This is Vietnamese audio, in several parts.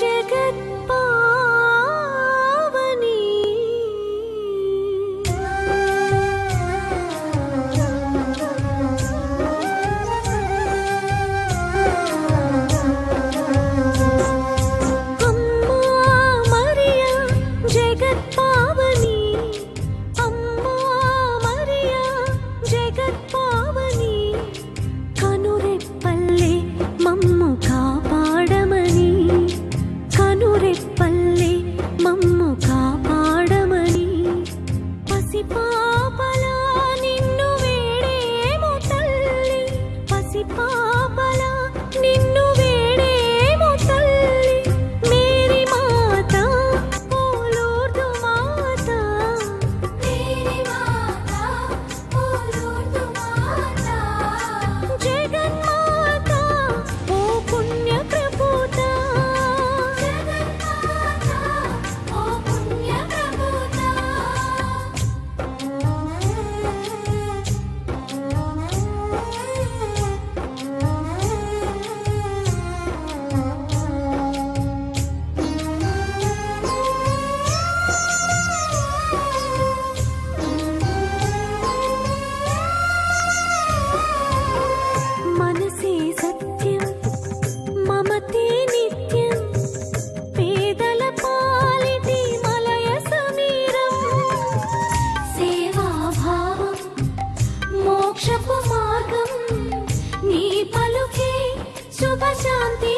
जगत पा మోక్షపు మార్గం నీ పలుకే శుభశాంతి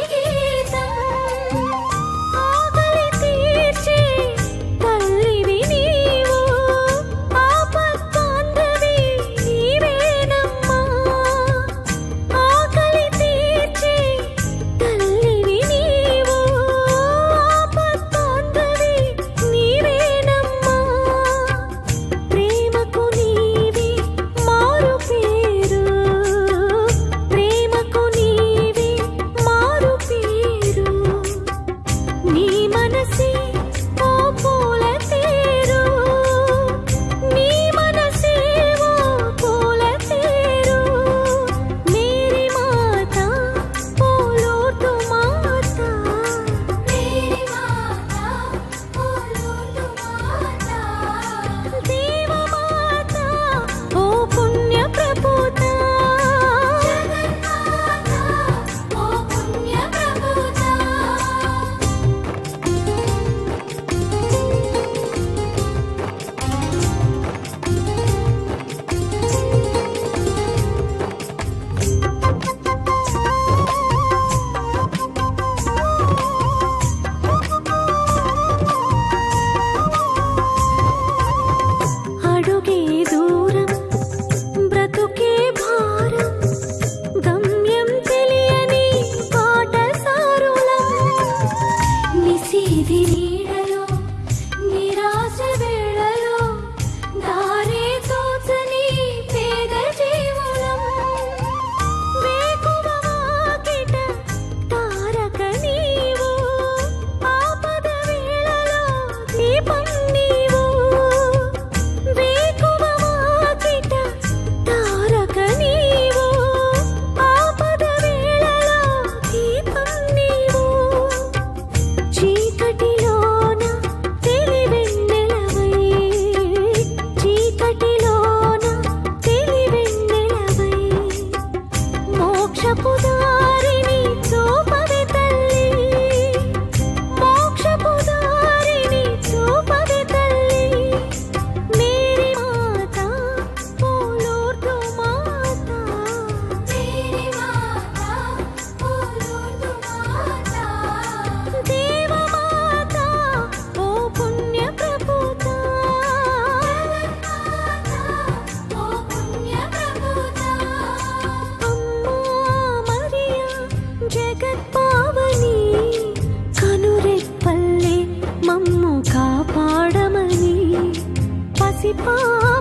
吧。